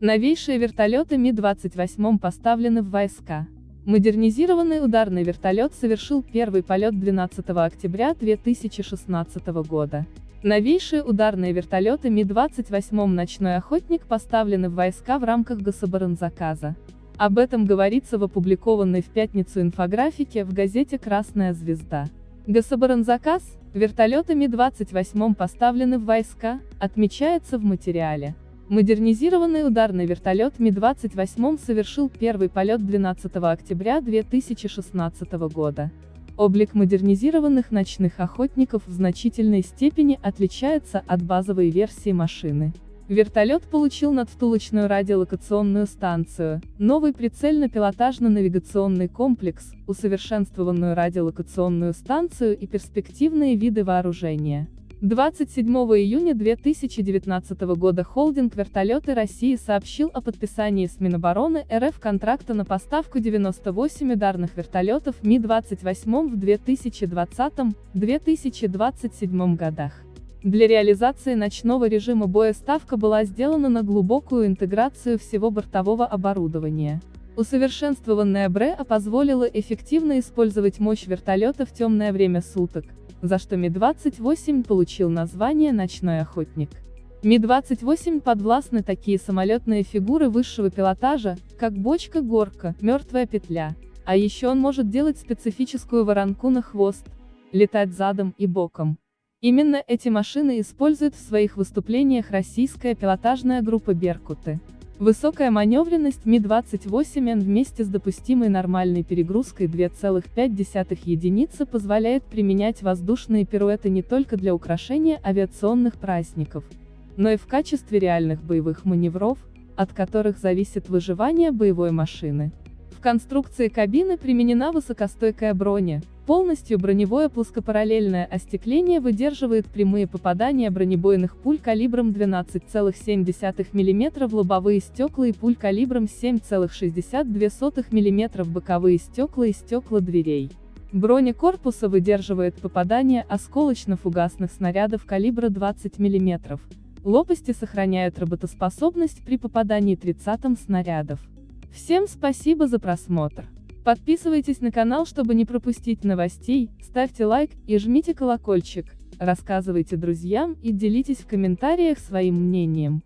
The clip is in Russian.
Новейшие вертолеты Ми-28 поставлены в войска. Модернизированный ударный вертолет совершил первый полет 12 октября 2016 года. Новейшие ударные вертолеты Ми-28 «Ночной охотник» поставлены в войска в рамках гособоронзаказа. Об этом говорится в опубликованной в пятницу инфографике в газете «Красная звезда». Гособоронзаказ, вертолеты Ми-28 поставлены в войска, отмечается в материале. Модернизированный ударный вертолет Ми-28 совершил первый полет 12 октября 2016 года. Облик модернизированных ночных охотников в значительной степени отличается от базовой версии машины. Вертолет получил надвтулочную радиолокационную станцию, новый прицельно-пилотажно-навигационный комплекс, усовершенствованную радиолокационную станцию и перспективные виды вооружения. 27 июня 2019 года холдинг «Вертолеты России» сообщил о подписании с Минобороны РФ контракта на поставку 98 ударных вертолетов Ми-28 в 2020-2027 годах. Для реализации ночного режима боя ставка была сделана на глубокую интеграцию всего бортового оборудования. Усовершенствованная БРЭА позволила эффективно использовать мощь вертолета в темное время суток, за что Ми-28 получил название «Ночной охотник». Ми-28 подвластны такие самолетные фигуры высшего пилотажа, как бочка-горка, мертвая петля. А еще он может делать специфическую воронку на хвост, летать задом и боком. Именно эти машины использует в своих выступлениях российская пилотажная группа «Беркуты». Высокая маневренность Ми-28Н вместе с допустимой нормальной перегрузкой 2,5 единицы позволяет применять воздушные пируэты не только для украшения авиационных праздников, но и в качестве реальных боевых маневров, от которых зависит выживание боевой машины. В конструкции кабины применена высокостойкая броня, Полностью броневое плоскопараллельное остекление выдерживает прямые попадания бронебойных пуль калибром 12,7 мм в лобовые стекла и пуль калибром 7,62 мм в боковые стекла и стекла дверей. Броня корпуса выдерживает попадания осколочно-фугасных снарядов калибра 20 мм. Лопасти сохраняют работоспособность при попадании 30 снарядов. Всем спасибо за просмотр. Подписывайтесь на канал, чтобы не пропустить новостей, ставьте лайк и жмите колокольчик, рассказывайте друзьям и делитесь в комментариях своим мнением.